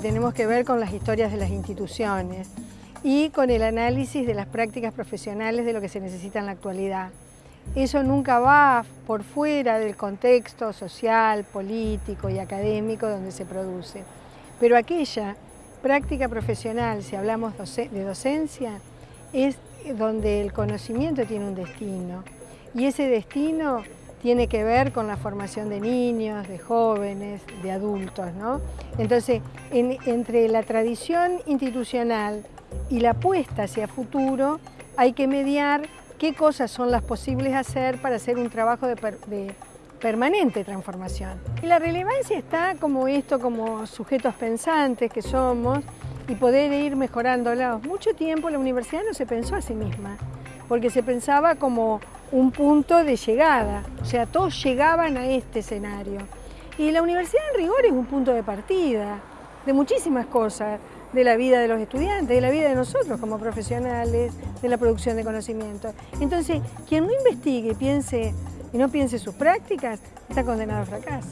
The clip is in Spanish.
tenemos que ver con las historias de las instituciones y con el análisis de las prácticas profesionales de lo que se necesita en la actualidad. Eso nunca va por fuera del contexto social, político y académico donde se produce. Pero aquella práctica profesional, si hablamos de docencia, es donde el conocimiento tiene un destino. Y ese destino tiene que ver con la formación de niños, de jóvenes, de adultos. ¿no? Entonces, entre la tradición institucional y la apuesta hacia futuro, hay que mediar qué cosas son las posibles hacer para hacer un trabajo de, permanente transformación. Y la relevancia está como esto, como sujetos pensantes que somos, y poder ir mejorándolos. Mucho tiempo la universidad no se pensó a sí misma, porque se pensaba como un punto de llegada, o sea, todos llegaban a este escenario. Y la universidad en rigor es un punto de partida de muchísimas cosas, de la vida de los estudiantes, de la vida de nosotros como profesionales, de la producción de conocimiento. Entonces, quien no investigue piense, y no piense sus prácticas, está condenado a fracaso.